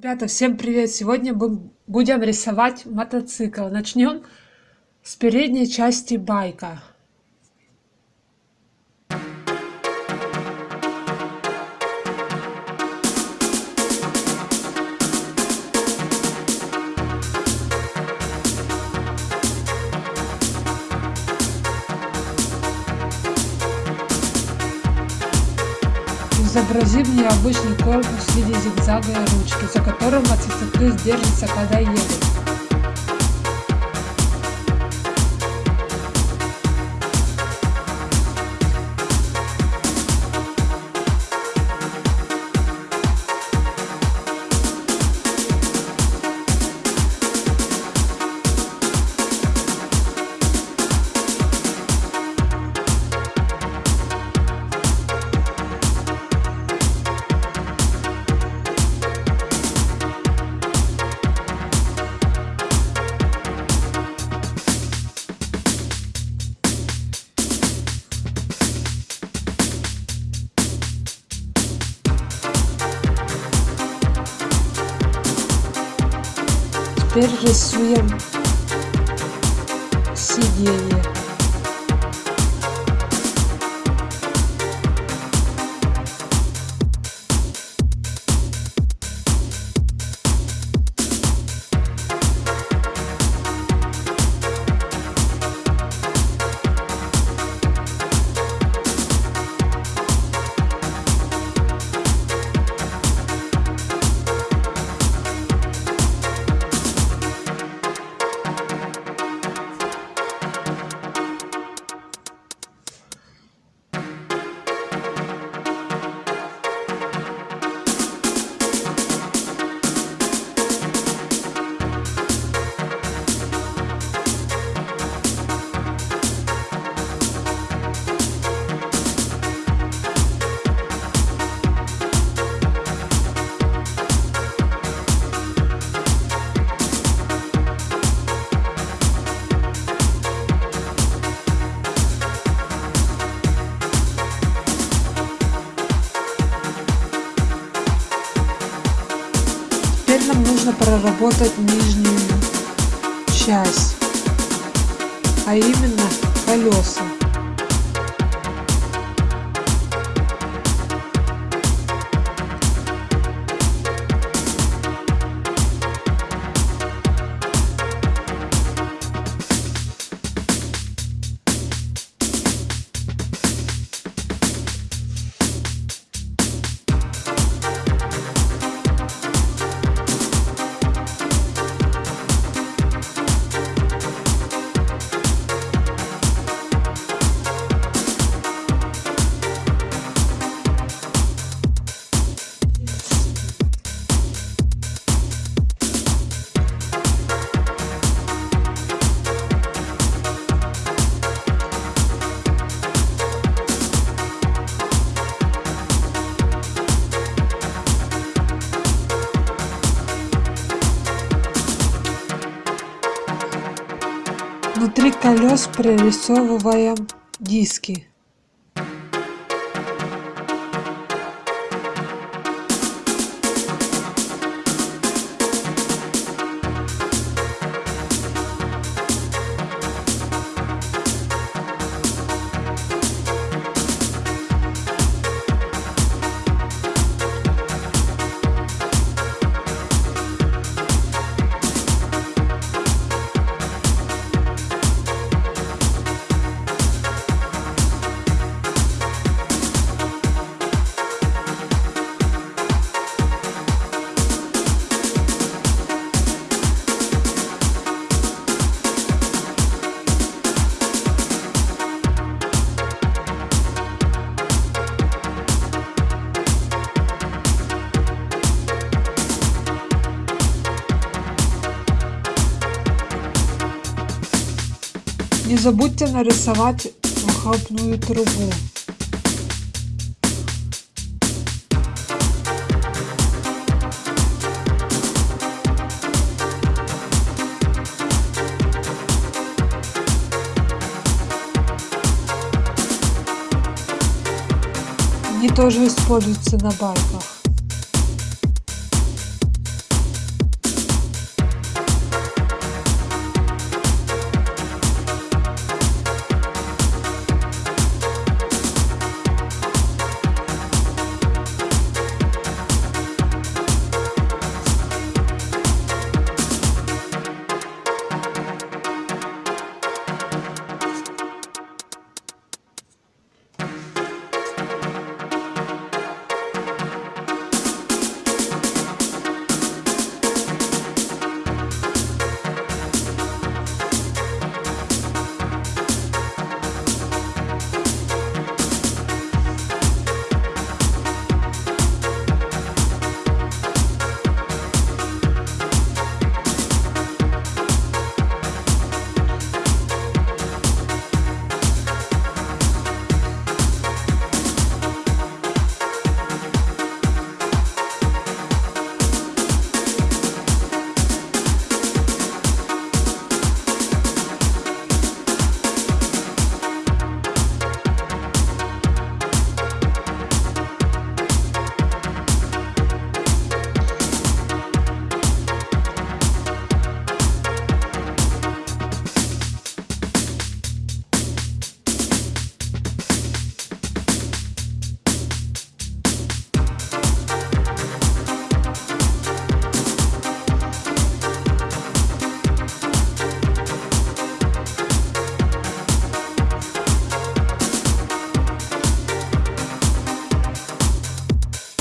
Ребята, всем привет! Сегодня будем рисовать мотоцикл. Начнем с передней части байка. Изобразим необычный корпус в виде зигзага и ручки, за которым мотоциклист держится, когда едет. Теперь рисуем сиденье. Теперь нам нужно проработать нижнюю часть, а именно колеса. Внутри колес прорисовываем диски. Забудьте нарисовать выхлопную трубу. Они тоже используются на байках.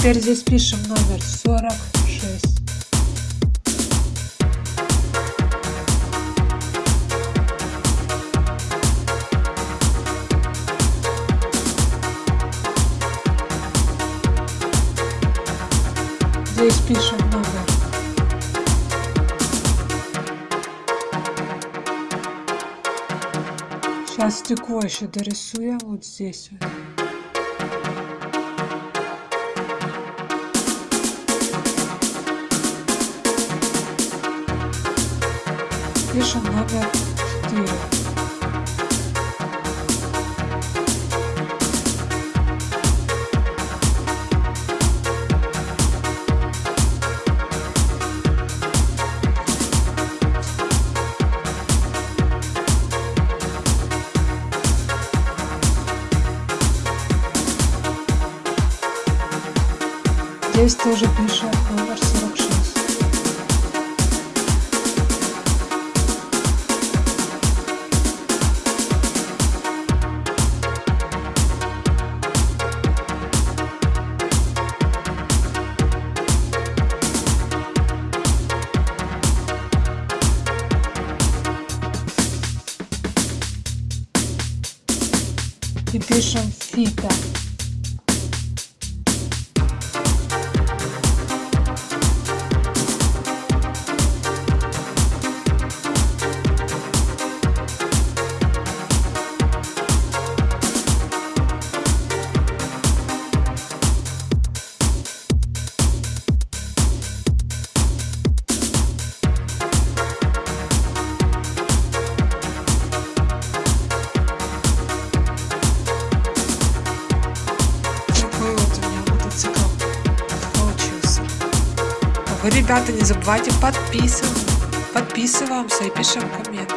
Теперь здесь пишем номер 46. Здесь пишем номер. Сейчас стекло еще дорисуем вот здесь вот. Пишем номер 4. Пишем ребята, не забывайте подписываться, подписываемся и пишем комменты.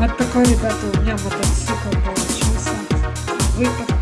Вот такой, ребята, у меня мотоцикл получился. Выпад